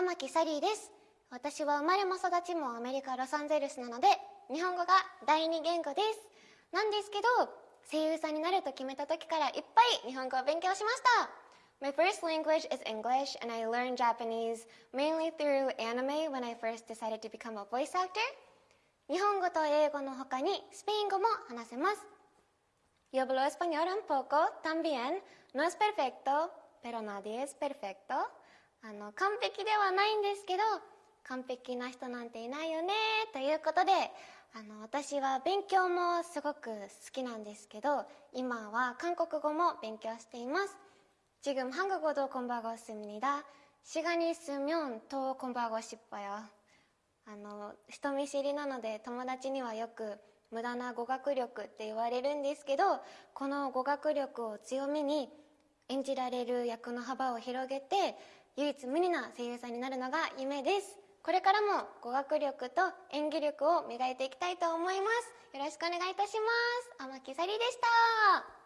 天木サリーです私は生まれも育ちもアメリカ・ロサンゼルスなので日本語が第二言語ですなんですけど声優さんになると決めた時からいっぱい日本語を勉強しました My first language is English and I learned Japanese mainly through anime when I first decided to become a voice actor 日本語と英語の他にスペイン語も話せます Yo hablo español un poco también no es perfecto pero nadie es perfecto あの完璧ではないんですけど完璧な人なんていないよねということであの私は勉強もすごく好きなんですけど今は韓国語も勉強しています 지금 한국어도 공부하고 있습니다. 시간이 있으면 더 공부하고 싶어요. あの人見知りなので友達にはよく無駄な語学力って言われるんですけどこの語学力を強めに 演じられる役の幅を広げて唯一無二な声優さんになるのが夢です。これからも語学力と演技力を磨いていきたいと思います。よろしくお願いいたします。天木さりでした。